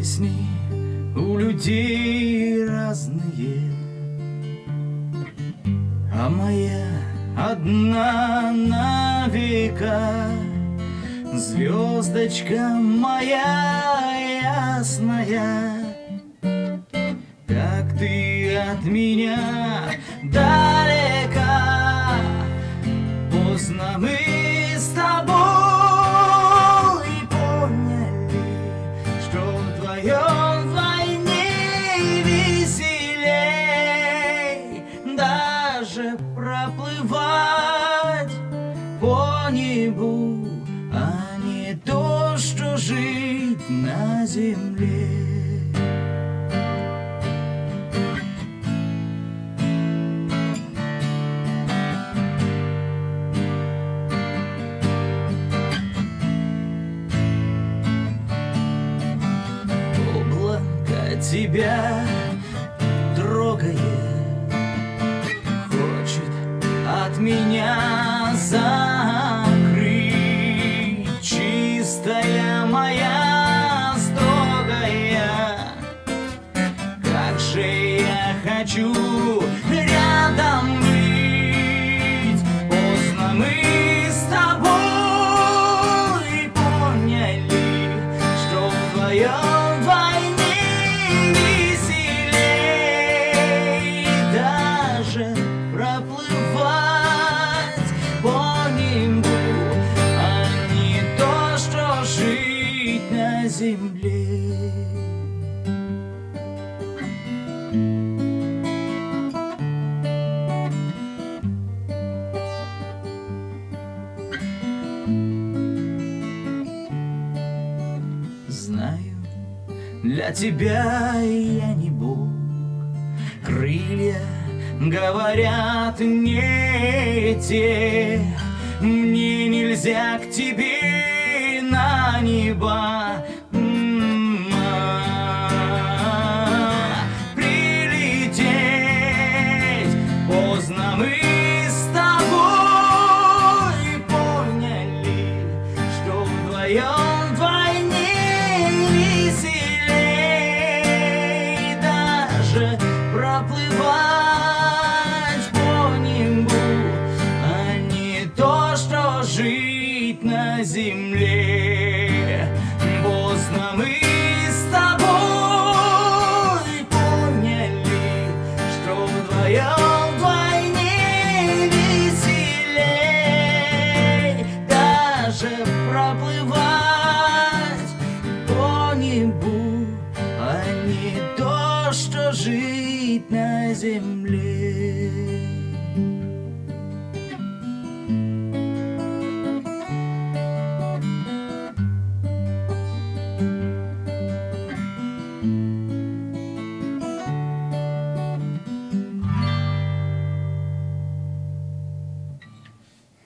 Песни у людей разные. А моя одна на века Звездочка моя ясная. Как ты от меня далека Поздно мы с тобой земле. Облако тебя трогает Хочет от меня хочу рядом быть. Поздно мы Знаю, для тебя я не Бог. Крылья говорят не те Мне нельзя к тебе на небо на земле. Поздно мы с тобой поняли, что вдвоем вдвойне веселей. Даже проплывать по небу, а не то, что жить на земле.